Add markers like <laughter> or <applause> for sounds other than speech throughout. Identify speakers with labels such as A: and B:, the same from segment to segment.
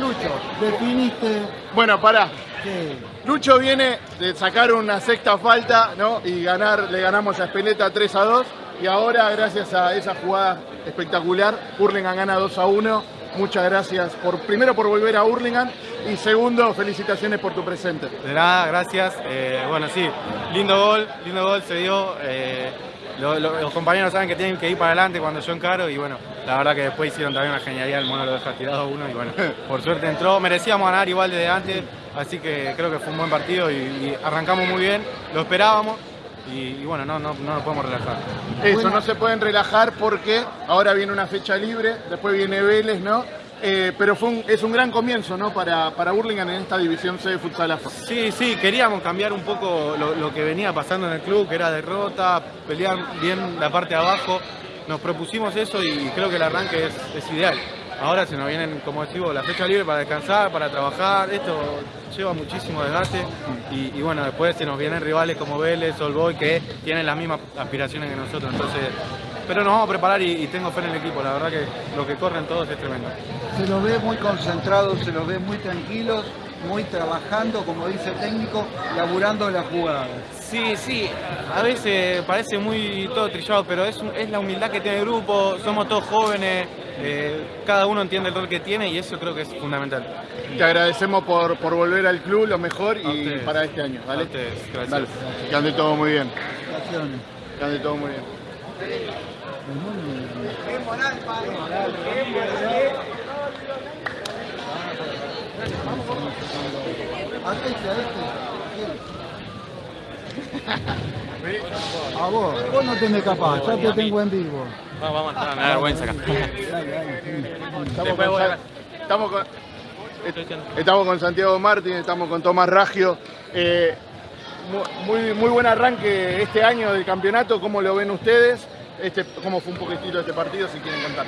A: Lucho, definiste
B: Bueno, pará.
A: que
B: Lucho viene de sacar una sexta falta, ¿no? Y ganar, le ganamos a Espeleta 3 a 2. Y ahora, gracias a esa jugada espectacular, Hurlingham gana 2 a 1. Muchas gracias por, primero por volver a Hurlingham y segundo, felicitaciones por tu presente.
C: De nada, gracias. Eh, bueno, sí, lindo gol, lindo gol se dio. eh, lo- lo- los compañeros saben que tienen que ir para adelante cuando yo encaro y bueno, la verdad que después hicieron también una genialidad, el mono lo deja tirado a uno y bueno, <laughs> por suerte entró. Merecíamos ganar igual desde antes, así que creo que fue un buen partido y, y arrancamos muy bien, lo esperábamos y, y bueno, no, no, no nos podemos relajar.
B: Eso, no se pueden relajar porque ahora viene una fecha libre, después viene Vélez, ¿no? Eh, pero fue un- es un gran comienzo, ¿no? Para, para Hurlingham en esta división C de futsal AFA.
C: Sí, sí, queríamos cambiar un poco lo, lo que venía pasando en el club, que era derrota, pelear bien la parte de abajo. Nos propusimos eso y creo que el arranque es, es ideal. Ahora se nos vienen, como decimos, la fecha libre para descansar, para trabajar. Esto lleva muchísimo desgaste y, bueno, después se nos vienen rivales como Vélez, Olboy, que tienen las mismas aspiraciones que nosotros. Entonces, pero nos vamos a preparar y, y tengo fe en el equipo. La verdad que lo que corren todos es tremendo.
A: se los ve muy concentrados, se los ve muy tranquilos, muy trabajando, como dice el técnico, laburando la jugada.
C: Sí, sí, a veces parece muy todo trillado, pero es, es la humildad que tiene el grupo, somos todos jóvenes, eh, cada uno entiende el rol que tiene y eso creo que es fundamental.
B: Te agradecemos por, por volver al club, lo mejor y
C: ustedes.
B: para este año, ¿vale?
C: A ustedes, gracias.
B: Dale, que ande todo muy bien,
A: Felicitaciones.
B: que ande todo muy bien.
A: Atente a este. A vos, vos no te me escapás, ya te tengo en vivo.
C: Vamos, vamos, me da vergüenza acá.
B: Estamos
C: Después
B: con,
C: voy a-
B: estamos con- estamos con Santiago Martín, estamos con Tomás Raggio. Eh, muy, muy buen arranque este año del campeonato, ¿cómo lo ven ustedes? Este, ¿Cómo fue un poquitito este partido, si quieren contar?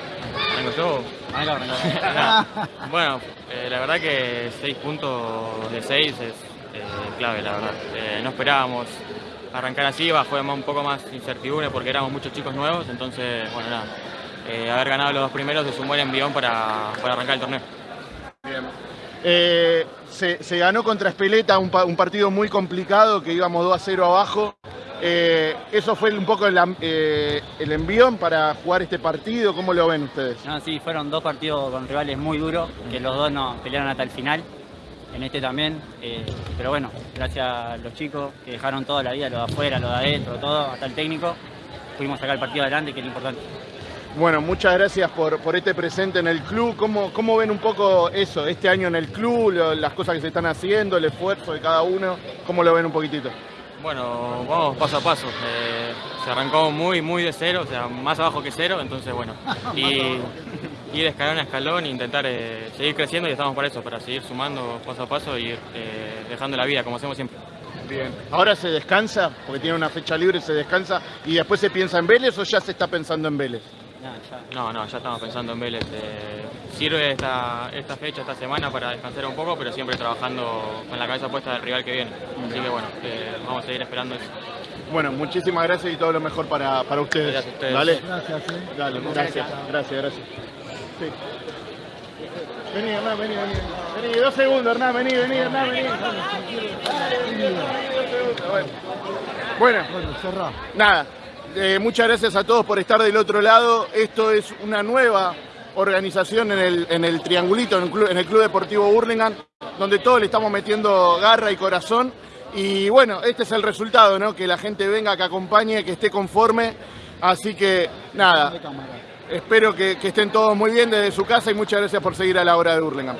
D: Vengo yo. Nada. <laughs> Bueno, eh, la verdad que 6 puntos de 6 es eh, clave, la verdad. Eh, no esperábamos arrancar así, va, fue un poco más incertidumbre porque éramos muchos chicos nuevos, entonces, bueno, nada. Eh, haber ganado los dos primeros es un buen envión para, para arrancar el torneo.
B: Eh, se, ganó contra Espeleta, un, pa- un partido muy complicado, que íbamos 2 a 0 abajo. Eh, ¿Eso fue un poco el, eh, envión para jugar este partido? ¿Cómo lo ven ustedes?
E: No, sí, fueron dos partidos con rivales muy duros, que los dos nos pelearon hasta el final, en este también, eh, pero bueno, gracias a los chicos que dejaron toda la vida, lo de afuera, lo de adentro, todo, hasta el técnico, pudimos sacar el partido adelante, que es lo importante.
B: Bueno, muchas gracias por, por este presente en el club. ¿Cómo, ¿Cómo ven un poco eso, este año en el club, lo- las cosas que se están haciendo, el esfuerzo de cada uno? ¿Cómo lo ven un poquitito?
D: Bueno, vamos paso a paso. Eh, se arrancó muy, muy de cero, o sea, más abajo que cero, entonces bueno. <laughs> Y ir escalón a escalón e intentar eh, seguir creciendo y estamos para eso, para seguir sumando paso a paso y ir eh, dejando la vida, como hacemos siempre.
B: Bien. ¿Ahora se descansa? Porque tiene una fecha libre, se descansa y después se piensa en Vélez o ya se está pensando en Vélez?
D: No, no, ya estamos pensando en Vélez. Eh, sirve esta, esta fecha, esta semana para descansar un poco, pero siempre trabajando con la cabeza puesta del rival que viene. Así que bueno, eh, vamos a seguir esperando eso.
B: Bueno, muchísimas gracias y todo lo mejor para, para ustedes.
D: Gracias a ustedes.
B: Dale.
A: Gracias, eh.
B: Dale, gracias, gracias, gracias. Sí. Vení, Hernán, vení, vení. Vení, dos segundos, Hernán, vení, vení, Hernán, vení. Bueno. Bueno,
A: Bueno, cerrá.
B: nada, eh, muchas gracias a todos por estar del otro lado. Esto es una nueva organización en el, en el Triangulito, en el, club, Deportivo Burlingame, donde todos le estamos metiendo garra y corazón. Y bueno, este es el resultado, ¿no? Que la gente venga, que acompañe, que esté conforme. Así que nada, espero que, que estén todos muy bien desde su casa y muchas gracias por seguir a la hora de Burlingame.